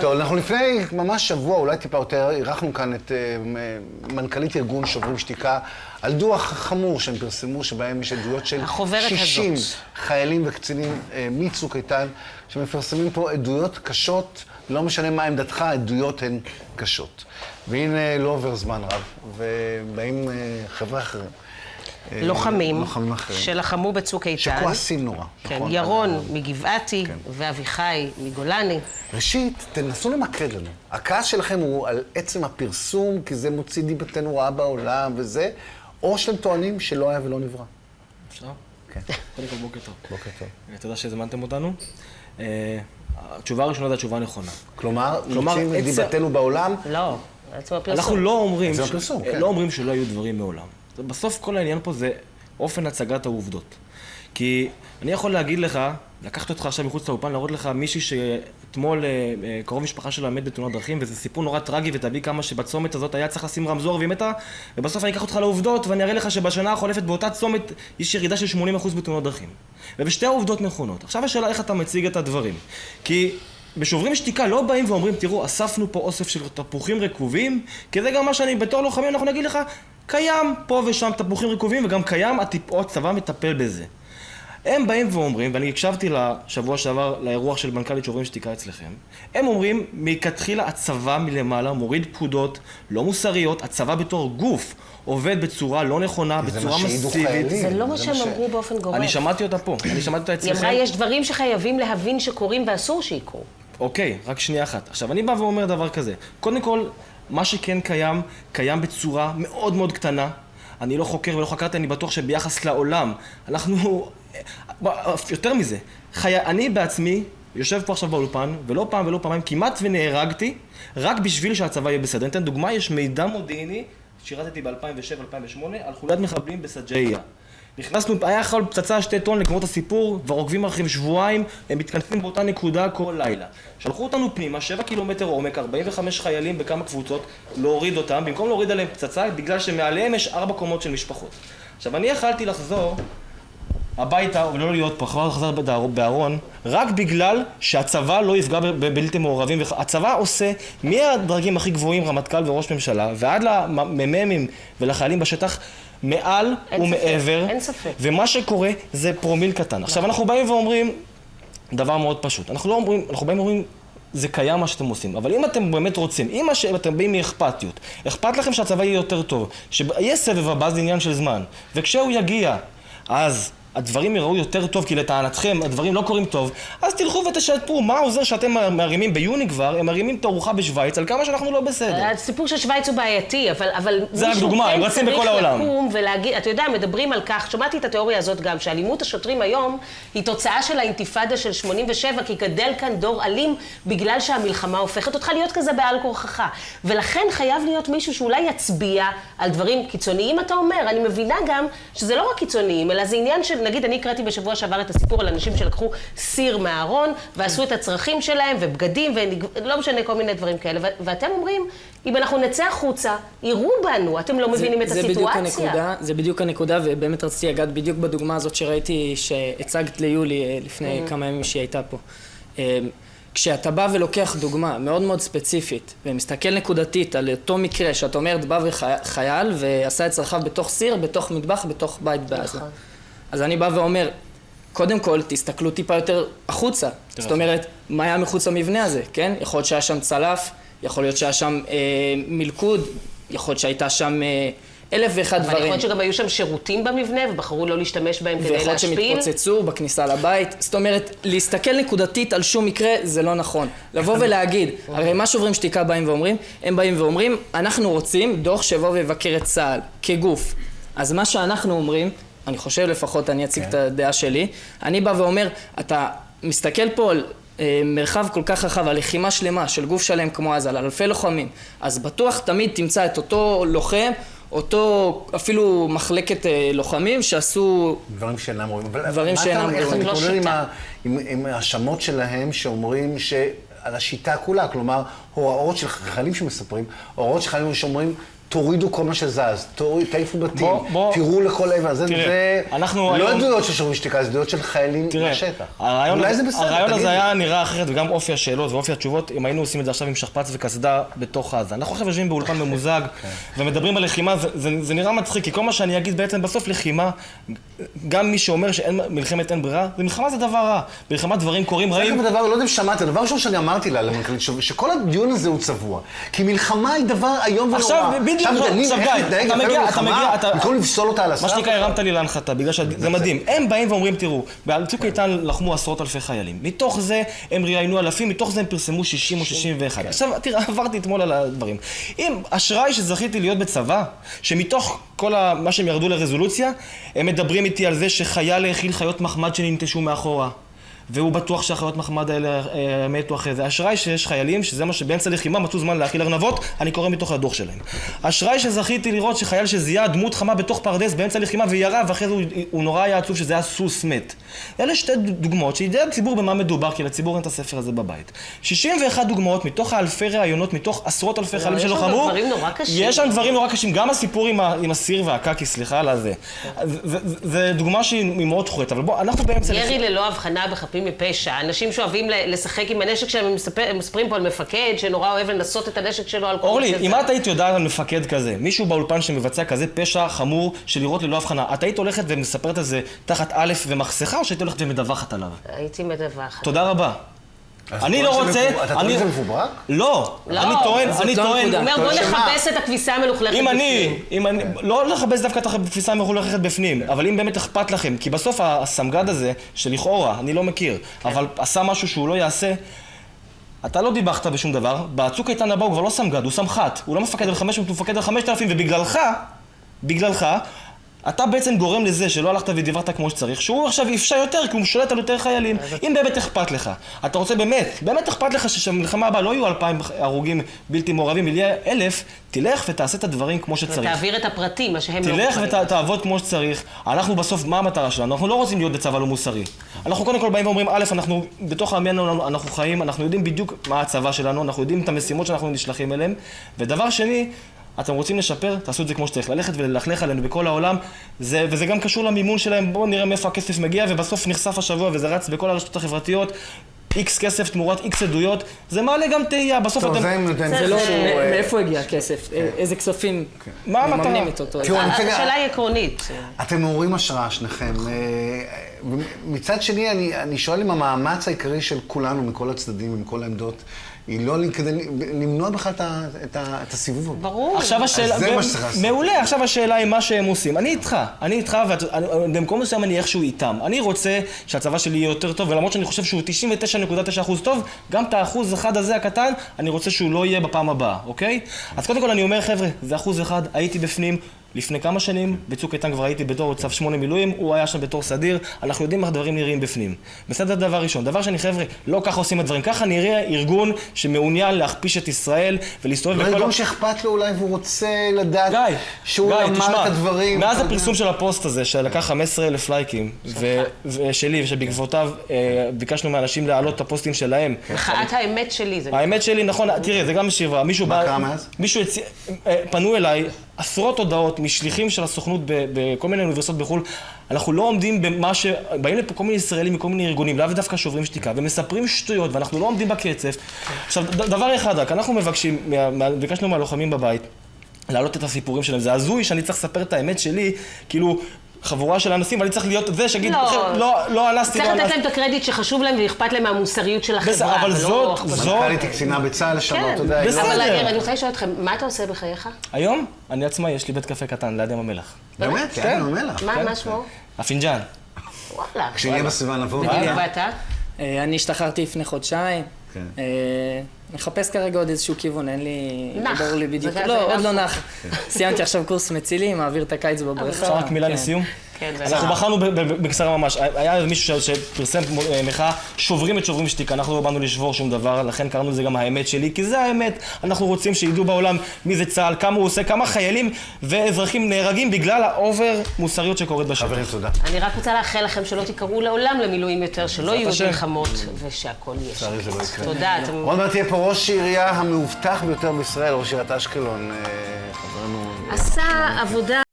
טוב, אנחנו לפני ממש שבוע, אולי טיפה יותר, אירחנו כאן את uh, מנכ"לית ארגון שוברים שתיקה על דוח חמור שהם פרסמו, שבהם יש עדויות של 60 הזאת. חיילים וקצינים uh, מצוק איתן, שמפרסמים פה עדויות קשות, לא משנה מה עמדתך, עדויות הן קשות. והנה לא עובר זמן רב, ובאים uh, חבר'ה אחרים. לוחמים, לוחמים שלחמו בצוק איתן. שכועסים נורא. כן, נכון, ירון אז... מגבעתי כן. ואביחי מגולני. ראשית, תנסו למקד לנו. הכעס שלכם הוא על עצם הפרסום, כי זה מוציא דיבתנו רעה בעולם וזה, או שאתם טוענים שלא היה ולא נברא. אפשר? כן. קודם כל, בוקר טוב. בוקר טוב. תודה שהזמנתם אותנו. אה, התשובה הראשונה זו התשובה הנכונה. כלומר, מוציאים את דיבתנו בעולם? לא, עצם הפרסום. אנחנו לא אומרים, כן. לא אומרים שלא היו דברים מעולם. בסוף כל העניין פה זה אופן הצגת העובדות. כי אני יכול להגיד לך, לקחת אותך עכשיו מחוץ לאופן, להראות לך מישהי שאתמול אה, אה, קרוב משפחה שלה מת בתאונת דרכים, וזה סיפור נורא טרגי, ותביא כמה שבצומת הזאת היה צריך לשים רמזור והיא מתה, ובסוף אני אקח אותך לעובדות, ואני אראה לך שבשנה החולפת באותה צומת יש ירידה של 80% בתאונות דרכים. ובשתי העובדות נכונות. עכשיו השאלה איך אתה מציג את הדברים. כי בשוברים שתיקה לא באים ואומרים, תראו, אספנו פה אוסף של תפוחים רקובים, כי זה גם מה שאני, בתור לוחמים, אנחנו נגיד לך, קיים פה ושם תפוחים רקובים, וגם קיים, הצבא מטפל בזה. הם באים ואומרים, ואני הקשבתי לשבוע שעבר לאירוח של מנכ"לית שוברים שתיקה אצלכם, הם אומרים, מלכתחילה הצבא מלמעלה מוריד פקודות לא מוסריות, הצבא בתור גוף עובד בצורה לא נכונה, בצורה מסיבית. זה לא מה שהם אמרו באופן גורף. אני שמעתי אותה פה, אני שמעתי אותה אצלכם. היא אמרה, יש דברים שחייבים להבין שקורים ואסור שיקרו. אוקיי, רק שנייה אחת. עכשיו, אני בא ואומר דבר כזה. קודם כל, מה שכן קיים, קיים בצורה מאוד מאוד קטנה. אני לא חוקר ולא חקרתי, אני בטוח שביחס לעולם, אנחנו... יותר מזה, חי... אני בעצמי יושב פה עכשיו באולפן, ולא פעם ולא פעמיים, כמעט ונהרגתי, רק בשביל שהצבא יהיה בסדר. אני אתן דוגמה, יש מידע מודיעיני, שירתתי ב-2007-2008, על חוליית מחבלים בסג'איה. נכנסנו, היה יכול פצצה שתי טון לגמור את הסיפור, כבר עוקבים אחריהם שבועיים, הם מתכנסים באותה נקודה כל לילה. שלחו אותנו פנימה, שבע קילומטר עומק, 45 חיילים בכמה קבוצות, להוריד אותם, במקום להוריד עליהם פצצה, בגלל שמעליהם יש ארבע קומות של משפחות. עכשיו, אני יכלתי לחזור הביתה ולא להיות פה, כבר לחזור בארון, רק בגלל שהצבא לא יפגע בבלתי מעורבים. הצבא עושה מהדרגים הכי גבוהים, רמטכ"ל וראש ממשלה, ועד למ"מים ולחיילים בשטח, מעל ומעבר. אין ספק. ומה שקורה זה פרומיל קטן. עכשיו אנחנו באים ואומרים דבר מאוד פשוט. אנחנו לא אומרים, אנחנו באים ואומרים זה קיים מה שאתם עושים, אבל אם אתם באמת רוצים, אם אתם באים מאכפתיות, אכפת לכם שהצבא יהיה יותר טוב, שיהיה סבב הבא זה עניין של זמן, וכשהוא יגיע, אז הדברים יראו יותר טוב, כי לטענתכם הדברים לא קורים טוב, אז תלכו ותשתפו. מה עוזר שאתם מרימים ביוני כבר, הם מרימים תערוכה בשוויץ על כמה שאנחנו לא בסדר. הסיפור של שוויץ הוא בעייתי, אבל, אבל זה רק דוגמה, הם רצים בכל העולם. לקום ולהגיד, אתה יודע, מדברים על כך, שמעתי את התיאוריה הזאת גם, שאלימות השוטרים היום היא תוצאה של האינתיפאדה של 87, כי גדל כאן דור אלים בגלל שהמלחמה הופכת אותך להיות כזה בעל כורחך. ולכן חייב להיות מישהו שאולי יצביע על דברים קיצוניים, אתה אומר. אני מבינה גם שזה לא רק קיצוניים, אלא זה עניין של... נגיד, אני הקראתי בשבוע שעבר את הסיפור על אנשים שלקחו סיר מהארון, ועשו את הצרכים שלהם, ובגדים, ולא משנה, כל מיני דברים כאלה. ואתם אומרים, אם אנחנו נצא החוצה, יראו בנו, אתם לא מבינים את זה הסיטואציה. בדיוק הנקודה, זה בדיוק הנקודה, ובאמת רציתי לגעת בדיוק בדוגמה הזאת שראיתי, שהצגת ליולי אה, לפני כמה ימים שהיא הייתה פה. אה, כשאתה בא ולוקח דוגמה מאוד מאוד ספציפית ומסתכל נקודתית על אותו מקרה שאת אומרת בא וחייל ועשה את צרכיו בתוך סיר, בתוך מטבח, בתוך בית בעזה. נכון. אז אני בא ואומר, קודם כל, תסתכלו טיפה יותר החוצה. זאת אומרת, מה היה מחוץ למבנה הזה, כן? יכול להיות שהיה שם צלף, יכול להיות שהיה שם אה, מלכוד, יכול להיות שהייתה שם אה, אלף ואחד דברים. אבל יכול להיות שגם היו שם שירותים במבנה ובחרו לא להשתמש בהם כדי להשפיל. ויכול להיות שהם התפוצצו בכניסה לבית. זאת אומרת, להסתכל נקודתית על שום מקרה זה לא נכון. לבוא ולהגיד, הרי מה שוברים שתיקה באים ואומרים? הם באים ואומרים, אנחנו רוצים דוח שיבוא ויבקר את צה"ל כגוף. אז מה שאנחנו אומרים, אני חושב לפחות, אני אציג כן. את הדעה שלי. אני בא ואומר, אתה מסתכל פה על אה, מרחב כל כך רחב, על לחימה שלמה של גוף שלם כמו עזה, על אלפי לוחמים, אז בטוח תמיד תמצא את אותו לוחם, אותו אפילו מחלקת אה, לוחמים שעשו... דברים שאינם רואים. דברים שאינם רואים. איך אתה מתמודד עם ההאשמות שלהם שאומרים ש... על השיטה כולה, כלומר, הוראות של חיילים שמספרים, הוראות של חיילים שאומרים, תורידו כל מה שזז, תעיפו בתים, בוא, בוא. תראו לכל עבר. זה, תראה, זה אנחנו לא היום... עדויות של שוברים שתיקה, זה עדויות של חיילים תראה, מהשטח. הרעיון, אולי זה בסדר, הרעיון הזה היה נראה אחרת, וגם אופי השאלות ואופי התשובות, אם היינו עושים את זה עכשיו עם שכפ"ץ וקסדה בתוך עזה. אנחנו עכשיו יושבים באולפן ממוזג, כן. ומדברים על לחימה, זה, זה, זה נראה מצחיק, כי כל מה שאני אגיד בעצם, בסוף לחימה, גם מי שאומר שמלחמת אין ברירה, זה מלחמה זה דבר רע. מלחמה דברים קורים רעים. זה דבר, לא יודע אם שמעת, הדבר הראשון שאני אמרתי לה, למנכ"לית, שכל הדיון הזה הוא צבוע. כי מלחמה היא דבר איום ונורא. גיא, אתה מגיע, אתה מגיע, אתה... במקום לפסול אותה על הסף. מה שנקרא, הרמת לי להנחתה, בגלל שזה מדהים. הם באים ואומרים, תראו, בצוק איתן לחמו עשרות אלפי חיילים. מתוך זה הם ראיינו אלפים, מתוך זה הם פרסמו 60 או 61. כן. עכשיו, תראה, עברתי אתמול על הדברים. אם אשראי שזכיתי להיות בצבא, שמתוך כל מה שהם ירדו לרזולוציה, הם מדברים איתי על זה שחייל האכיל חיות מחמד שננטשו מאחורה. והוא בטוח שהחיות מחמד האלה אה, מתו אחרי זה. אשראי שיש חיילים, שזה מה שבאמצע לחימה מצאו זמן להאכיל ארנבות, אני קורא מתוך הדוח שלהם. אשראי שזכיתי לראות שחייל שזיהה דמות חמה בתוך פרדס באמצע לחימה וירה, ואחרי זה הוא, הוא נורא היה עצוב שזה היה סוס מת. אלה שתי דוגמאות שידע הציבור במה מדובר, כי לציבור אין את הספר הזה בבית. 61 דוגמאות מתוך האלפי ראיונות, מתוך עשרות אלפי חיילים שלוחמו. יש שם דברים נורא קשים. גם הסיפור עם הסיר והקקי, סליחה על הזה. זה דוגמה שהיא מאוד חורית, אבל בוא, אנחנו באמצע... ירי ללא הבחנה בחפים חפים מפשע, אנשים שאוהבים לשחק עם הנשק שלהם, הם מספרים פה על מפקד שנורא אוהב לנסות את הנשק שלו על כל אורלי, אם את היית יודעת על מפקד כזה, מישהו באולפן שמבצע כזה פשע חמור של לירות ללא הבחנה, את היית הולכת ומספרת על זה תחת א' ומחסכה, או שהיית הולכת ומדווחת עליו? הייתי מדווחת. תודה רבה. אני לא רוצה... אתה טוען שזה מפוברק? לא, אני טוען, אני טוען... הוא אומר בוא נכבס את הכביסה המלוכלכת בפנים. אם אני, אם אני, לא לכבס דווקא את הכביסה המלוכלכת בפנים, אבל אם באמת אכפת לכם, כי בסוף הסמג"ד הזה, שלכאורה, אני לא מכיר, כן. אבל עשה משהו שהוא לא יעשה, אתה לא דיווחת בשום דבר, בצוק איתן הבא הוא כבר לא סמג"ד, הוא סמח"ט, הוא לא מפקד על 500, הוא מפקד על 5,000, ובגללך, בגללך, אתה בעצם גורם לזה שלא הלכת ודיברת כמו שצריך, שהוא עכשיו יפשע יותר כי הוא שולט על יותר חיילים. אם באמת אכפת לך, אתה רוצה באמת, באמת אכפת לך שבמלחמה הבאה לא יהיו אלפיים הרוגים בלתי מעורבים, יהיה אלף, תלך ותעשה את הדברים כמו שצריך. ותעביר את הפרטים, מה שהם לא תלך ותעבוד כמו שצריך. אנחנו בסוף, מה המטרה שלנו? אנחנו לא רוצים להיות בצבא לא מוסרי. אנחנו קודם כל באים ואומרים, א', אנחנו בתוך עמנו אנחנו חיים, אנחנו יודעים בדיוק מה הצבא שלנו, אנחנו יודעים את המשימות שאנחנו נשלחים אליהם, ודבר שני, אתם רוצים לשפר, תעשו את זה כמו שצריך. ללכת וללכלך עלינו בכל העולם, זה, וזה גם קשור למימון שלהם, בואו נראה מאיפה הכסף מגיע, ובסוף נחשף השבוע וזה רץ בכל הרשתות החברתיות. איקס כסף תמורת איקס עדויות, זה מעלה גם תהייה, בסוף אתם... זה לא, מאיפה הגיע הכסף? כן. איזה כספים מממנים את אותו... השאלה היא עקרונית. אתם מעוררים השראה שניכם. אה, מצד שני, אני שואל אם המאמץ העיקרי של כולנו, מכל הצדדים, מכל העמדות, היא לא כדי למנוע בכלל את, הסיבוב. ברור. עכשיו השאלה, זה מה שצריך לעשות. מעולה, עכשיו השאלה היא מה שהם עושים. אני איתך, אני איתך, ובמקום מסוים אני איכשהו איתם. אני רוצה שהצבא שלי יהיה יותר טוב, ולמרות שאני חושב שהוא 99.9% טוב, גם את האחוז אחד הזה הקטן, אני רוצה שהוא לא יהיה בפעם הבאה, אוקיי? אז קודם כל אני אומר, חבר'ה, זה אחוז אחד, הייתי בפנים, לפני כמה שנים, בצוק איתן כבר הייתי בתור צו שמונה מילואים, הוא היה שם בתור סדיר, אנחנו יודעים איך הדברים נראים בפנים. בסדר, דבר ראשון. דבר שני, חבר'ה, לא ככה עושים הדברים. ככה נראה ארגון שמעוניין להכפיש את ישראל ולהסתובב בכל... לא ארגון שאכפת לו אולי והוא רוצה לדעת גיא, שהוא גיא, למד תשמע, את הדברים. מאז הפרסום של הפוסט הזה, שלקח 15 אלף לייקים, ושלי, ושבעקבותיו אה, ביקשנו מאנשים להעלות את הפוסטים שלהם. מחאת האמת שלי. האמת שלי, נכון, תראה, זה גם שבררה. מישהו בא... מה קרה מאז? מישהו. אה, פנו אליי עשרות הודעות משליחים של הסוכנות בכל מיני אוניברסיטאות בחו"ל. אנחנו לא עומדים במה ש... באים לפה כל מיני ישראלים מכל מיני ארגונים, לאו דווקא שוברים שתיקה, ומספרים שטויות, ואנחנו לא עומדים בקצב. עכשיו, דבר אחד רק, אנחנו מבקשים, ביקשנו מהלוחמים בבית, להעלות את הסיפורים שלהם. זה הזוי שאני צריך לספר את האמת שלי, כאילו... חבורה של אנסים, ואני צריך להיות זה שיגיד, לא, לא, לא אנסתי, לא אנסתי. צריך לתת להם את הקרדיט שחשוב להם ואכפת להם מהמוסריות של החברה. אבל זאת, זאת... מנכ"לית קצינה בצה"ל לשנות, אתה יודע. בסדר. אבל אני רוצה לשאול אתכם, מה אתה עושה בחייך? היום? אני עצמאי, יש לי בית קפה קטן ליד ים המלח. באמת? כן, ים המלח. מה כן. שמו? הפינג'אן. וואלה. כשיהיה בסביבה נבוא. בדיוק, ואתה? אה, אני השתחררתי לפני חודשיים. כן. אה, מחפש כרגע עוד איזשהו כיוון, אין לי... נח. לא ברור לי בדיוק. לא, עוד לא נח. סיימתי עכשיו קורס מצילים, מעביר את הקיץ בבריכה. אפשר רק מילה כן. לסיום? כן, אנחנו בחרנו בקצרה ממש, היה איזה מישהו שפרסם אה, מחאה, שוברים את שוברים שתיקה, אנחנו לא באנו לשבור שום דבר, לכן קראנו לזה גם האמת שלי, כי זה האמת, אנחנו רוצים שידעו בעולם מי זה צה"ל, כמה הוא עושה, כמה חיילים ואזרחים נהרגים בגלל ה over מוסריות שקורית בשטח. חברים, תודה. אני רק רוצה לאחל לכם שלא תיקראו לעולם למילואים יותר, שלא יהיו מלחמות ושהכול יהיה שקט. לא תודה. עוד מעט תהיה פה ראש העירייה המאובטח ביותר בישראל, ראש עיריית אשקלון, אה, חברנו עשה עבודה...